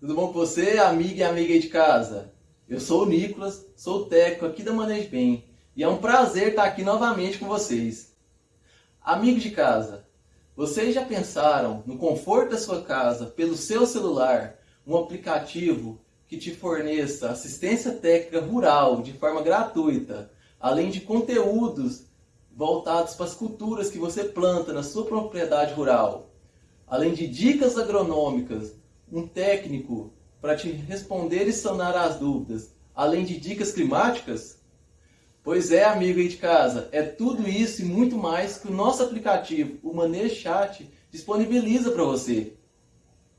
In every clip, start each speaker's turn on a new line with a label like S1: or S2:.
S1: Tudo bom com você, amiga e amiga aí de casa? Eu sou o Nicolas, sou o técnico aqui da Manejo Bem e é um prazer estar aqui novamente com vocês. Amigos de casa, vocês já pensaram no conforto da sua casa, pelo seu celular, um aplicativo que te forneça assistência técnica rural de forma gratuita, além de conteúdos voltados para as culturas que você planta na sua propriedade rural, além de dicas agronômicas, um técnico para te responder e sanar as dúvidas, além de dicas climáticas? Pois é, amigo aí de casa, é tudo isso e muito mais que o nosso aplicativo, o Manejo Chat, disponibiliza para você.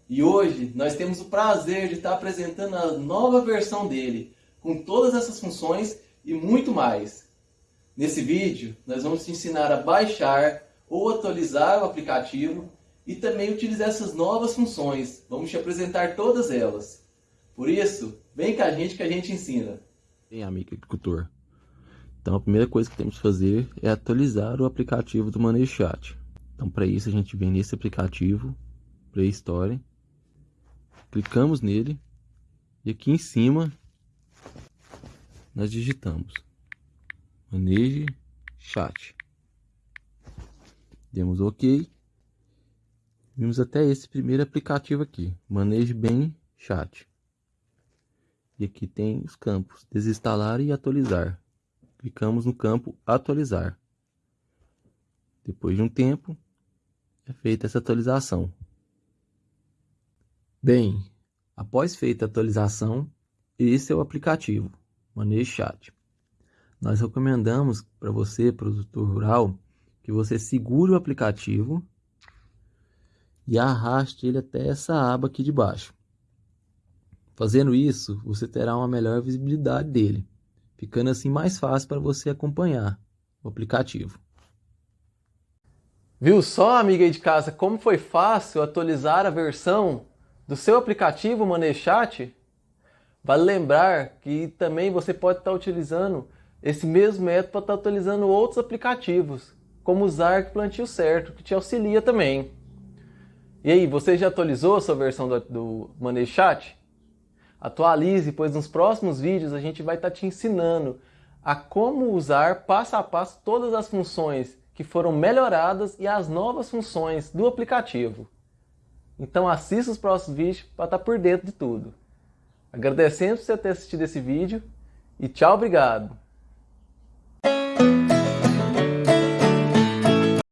S1: E hoje nós temos o prazer de estar apresentando a nova versão dele, com todas essas funções e muito mais. Nesse vídeo, nós vamos te ensinar a baixar ou atualizar o aplicativo e também utilizar essas novas funções. Vamos te apresentar todas elas. Por isso, vem com a gente que a gente ensina.
S2: Bem, amigo agricultor. Então, a primeira coisa que temos que fazer é atualizar o aplicativo do Manejo Chat. Então, para isso, a gente vem nesse aplicativo, Play Store, clicamos nele e aqui em cima nós digitamos maneje chat. Demos OK. Vimos até esse primeiro aplicativo aqui, maneje bem chat. E aqui tem os campos, desinstalar e atualizar. Clicamos no campo atualizar. Depois de um tempo, é feita essa atualização. Bem, após feita a atualização, esse é o aplicativo, Manejo Chat. Nós recomendamos para você, produtor rural, que você segure o aplicativo e arraste ele até essa aba aqui de baixo. Fazendo isso, você terá uma melhor visibilidade dele, ficando assim mais fácil para você acompanhar o aplicativo.
S1: Viu só, amiga aí de casa, como foi fácil atualizar a versão do seu aplicativo ManeChat? Vale lembrar que também você pode estar utilizando esse mesmo método para estar utilizando outros aplicativos, como o Zark Plantio Certo, que te auxilia também. E aí, você já atualizou a sua versão do, do Chat? Atualize, pois nos próximos vídeos a gente vai estar tá te ensinando a como usar passo a passo todas as funções que foram melhoradas e as novas funções do aplicativo. Então assista os próximos vídeos para estar tá por dentro de tudo. Agradecendo por você ter assistido esse vídeo e tchau, obrigado!